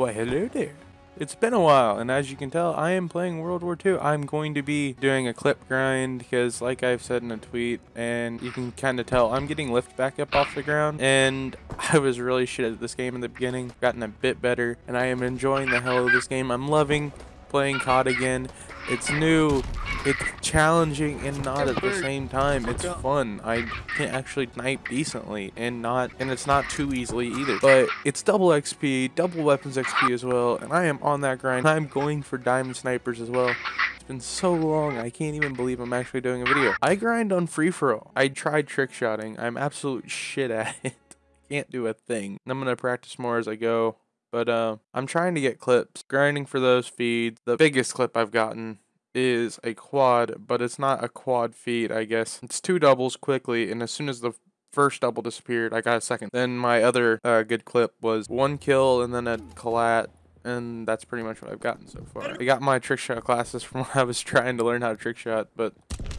Why, hello there. It's been a while, and as you can tell, I am playing World War II. I'm going to be doing a clip grind because, like I've said in a tweet, and you can kind of tell, I'm getting lift back up off the ground, and I was really shit at this game in the beginning, gotten a bit better, and I am enjoying the hell of this game. I'm loving playing COD again. It's new, it's challenging and not at the same time. It's fun. I can actually snipe decently and not and it's not too easily either. But it's double XP, double weapons XP as well, and I am on that grind. I'm going for diamond snipers as well. It's been so long, I can't even believe I'm actually doing a video. I grind on free for all. I tried trick shotting. I'm absolute shit at it. Can't do a thing. I'm gonna practice more as I go. But uh, I'm trying to get clips, grinding for those feeds. The biggest clip I've gotten is a quad, but it's not a quad feed, I guess. It's two doubles quickly, and as soon as the first double disappeared, I got a second. Then my other uh, good clip was one kill and then a collat, and that's pretty much what I've gotten so far. I got my trick shot classes from when I was trying to learn how to trick shot, but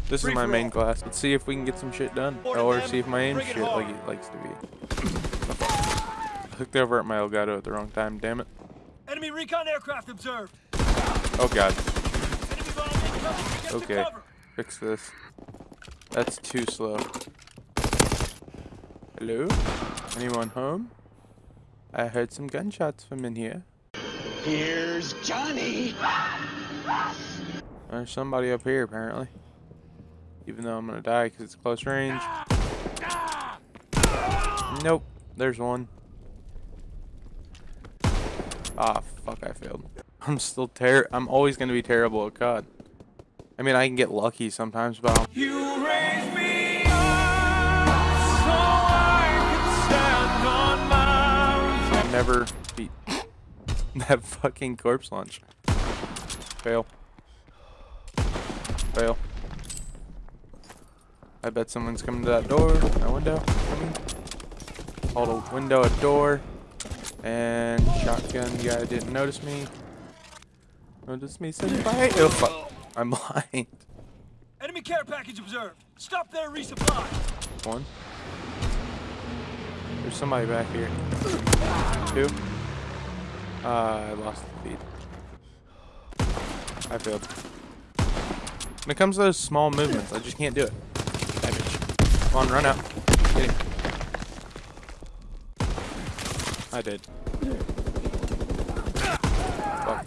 this is my main class. Let's see if we can get some shit done, or see if my aim shit like it likes to be. Hooked over at my Elgato at the wrong time, damn it. Enemy recon aircraft observed. Oh god. Enemy bomb incoming. Get Okay. Fix this. That's too slow. Hello? Anyone home? I heard some gunshots from in here. Here's Johnny. There's somebody up here, apparently. Even though I'm gonna die because it's close range. Nope. There's one. Ah, fuck, I failed. I'm still ter- I'm always gonna be terrible at COD. I mean, I can get lucky sometimes, but I'll You raise me up so I can stand on mountains. never beat that fucking corpse launch. Fail. Fail. I bet someone's coming to that door. that window. Called a window a door. And shotgun guy didn't notice me. Notice me senpai. Oh fuck. I'm blind. Enemy care package observed. Stop there, resupply. One. There's somebody back here. Two. Uh, I lost the feed. I failed. When it comes to those small movements, I just can't do it. Damage. Come on, run out. I did. Fuck.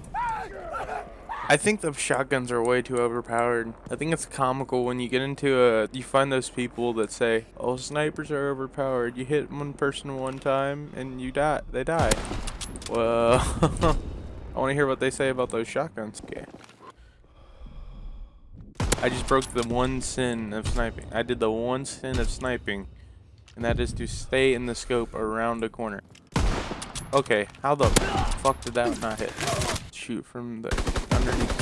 I think the shotguns are way too overpowered. I think it's comical when you get into a, you find those people that say, oh, snipers are overpowered. You hit one person one time and you die, they die. Well, I want to hear what they say about those shotguns. Okay. I just broke the one sin of sniping. I did the one sin of sniping, and that is to stay in the scope around a corner. Okay, how the fuck did that not hit? Shoot from the underneath.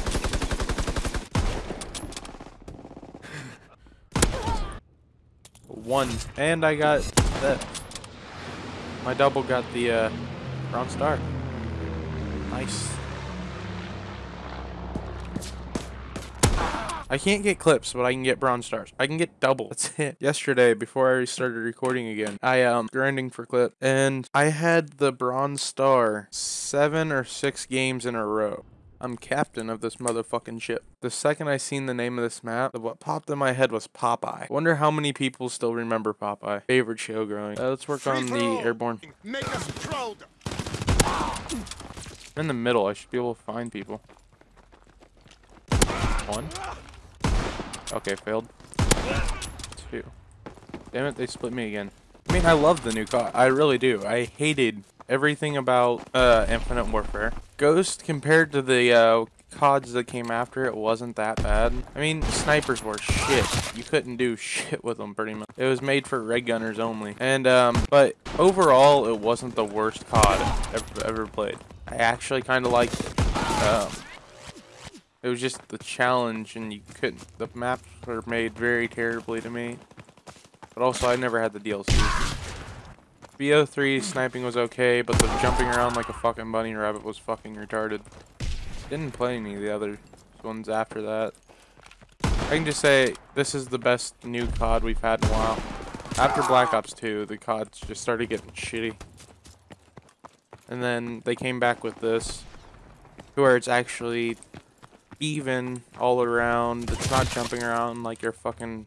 One, and I got that. My double got the uh, bronze star. Nice. I can't get clips, but I can get bronze stars. I can get double. That's it. Yesterday, before I started recording again, I um grinding for clip, and I had the bronze star seven or six games in a row. I'm captain of this motherfucking ship. The second I seen the name of this map, what popped in my head was Popeye. Wonder how many people still remember Popeye. Favorite show growing. Uh, let's work on the airborne. Make us proud. I'm in the middle. I should be able to find people. One. Okay, failed. Two. Damn it, they split me again. I mean, I love the new COD. I really do. I hated everything about uh, Infinite Warfare. Ghost, compared to the uh, CODs that came after it, wasn't that bad. I mean, snipers were shit. You couldn't do shit with them, pretty much. It was made for red gunners only. And, um, but overall, it wasn't the worst COD I've ever played. I actually kind of liked it. Um, it was just the challenge, and you couldn't. The maps were made very terribly to me. But also, I never had the DLC. BO3 sniping was okay, but the jumping around like a fucking bunny rabbit was fucking retarded. Didn't play any of the other ones after that. I can just say this is the best new COD we've had in a while. After Black Ops 2, the CODs just started getting shitty. And then they came back with this, where it's actually even all around. It's not jumping around like you're fucking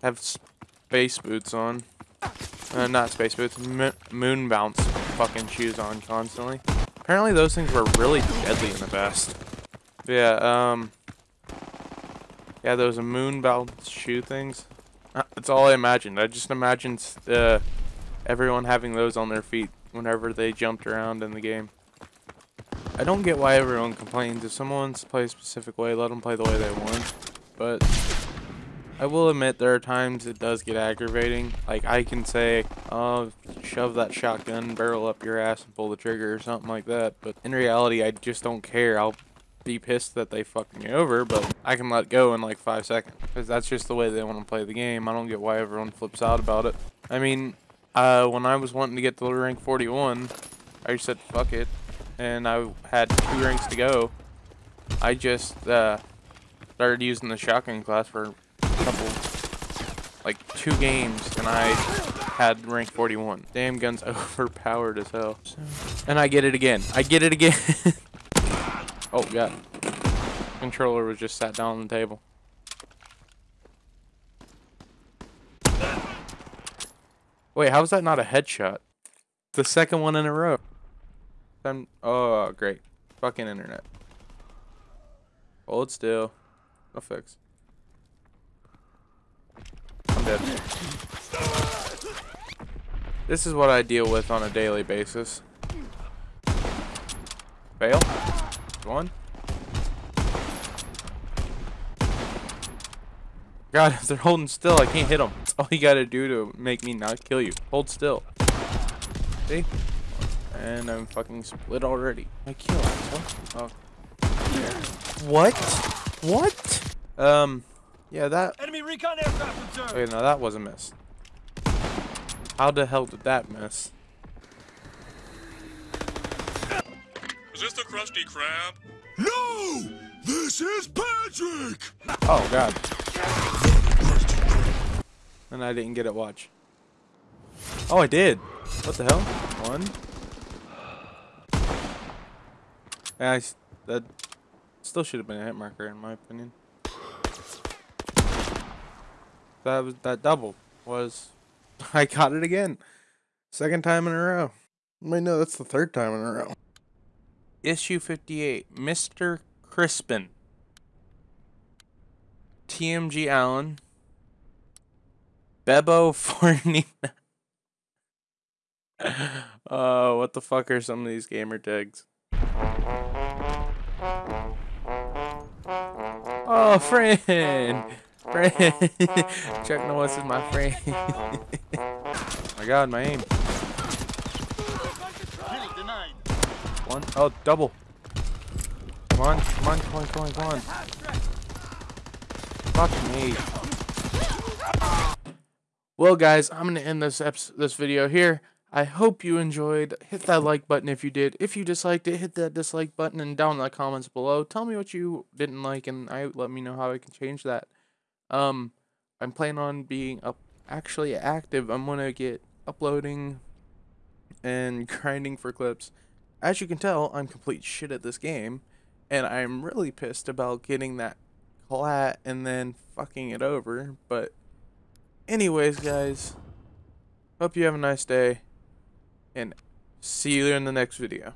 have space boots on. Uh, not space boots, moon bounce fucking shoes on constantly. Apparently those things were really deadly in the past. Yeah, um... Yeah, those moon bounce shoe things. Uh, that's all I imagined. I just imagined uh, everyone having those on their feet whenever they jumped around in the game. I don't get why everyone complains. If someone wants to play a specific way, let them play the way they want. But I will admit there are times it does get aggravating. Like I can say, oh, shove that shotgun barrel up your ass and pull the trigger or something like that. But in reality, I just don't care. I'll be pissed that they fucked me over, but I can let go in like five seconds. Because that's just the way they want to play the game. I don't get why everyone flips out about it. I mean, uh, when I was wanting to get to rank 41, I just said fuck it. And I had two ranks to go. I just uh, started using the shotgun class for like two games, and I had rank 41. Damn gun's overpowered as hell. And I get it again. I get it again. oh, god. Controller was just sat down on the table. Wait, how is that not a headshot? The second one in a row. I'm, oh, great. Fucking internet. Hold still. No fix dead. This is what I deal with on a daily basis. Fail. One. God, if they're holding still, I can't hit them. That's all you gotta do to make me not kill you. Hold still. See? And I'm fucking split already. I kill Oh. What? What? Um, yeah, that. Enemy recon aircraft observed. Okay, no, that was a miss. How the hell did that miss? Is this the Krusty Krab? No! This is Patrick! Oh, God. And I didn't get it, watch. Oh, I did. What the hell? One. Yeah, I, that still should have been a hit marker, in my opinion. That was that double was I got it again. Second time in a row. Wait, no, that's the third time in a row. Issue 58, Mr. Crispin. TMG Allen. Bebo 49. uh, what the fuck are some of these gamer tags? Oh, friend! Friend. Chuck Norris is my friend. my god, my aim. One. Oh, double. Come on, come on, come on, come on, come on. Fuck me. Well, guys, I'm going to end this this video here. I hope you enjoyed. Hit that like button if you did. If you disliked it, hit that dislike button and down in the comments below. Tell me what you didn't like and I let me know how I can change that. Um, I'm planning on being up actually active. I'm gonna get uploading and grinding for clips. As you can tell, I'm complete shit at this game, and I'm really pissed about getting that clat and then fucking it over. But, anyways, guys, hope you have a nice day, and see you in the next video.